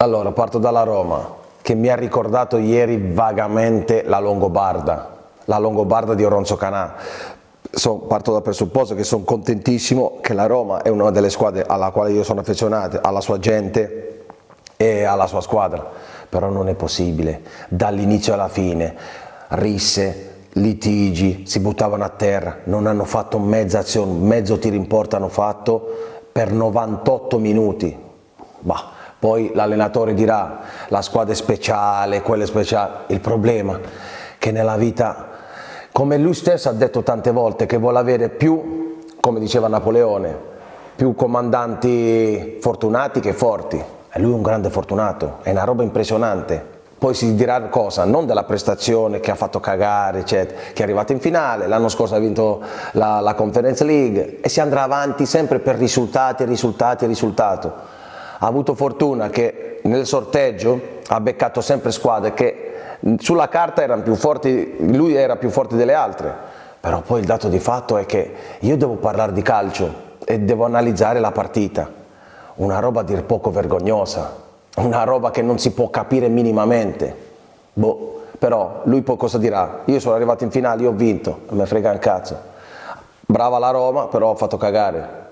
Allora, parto dalla Roma, che mi ha ricordato ieri vagamente la Longobarda, la Longobarda di Oronzo Canà. So, parto dal presupposto che sono contentissimo che la Roma è una delle squadre alla quale io sono affezionato, alla sua gente e alla sua squadra, però non è possibile, dall'inizio alla fine, risse, litigi, si buttavano a terra, non hanno fatto mezza azione, mezzo tiro in porta hanno fatto per 98 minuti. Bah poi l'allenatore dirà la squadra è speciale, quella è speciale, il problema è che nella vita, come lui stesso ha detto tante volte, che vuole avere più, come diceva Napoleone, più comandanti fortunati che forti, e lui è un grande fortunato, è una roba impressionante, poi si dirà cosa? Non della prestazione che ha fatto cagare, eccetera, che è arrivato in finale, l'anno scorso ha vinto la, la Conference League e si andrà avanti sempre per risultati, risultati, risultato ha avuto fortuna che nel sorteggio ha beccato sempre squadre che sulla carta erano più forti, lui era più forte delle altre, però poi il dato di fatto è che io devo parlare di calcio e devo analizzare la partita, una roba a dir poco vergognosa, una roba che non si può capire minimamente, boh, però lui poi cosa dirà? Io sono arrivato in finale, io ho vinto, non mi frega un cazzo, brava la Roma, però ho fatto cagare,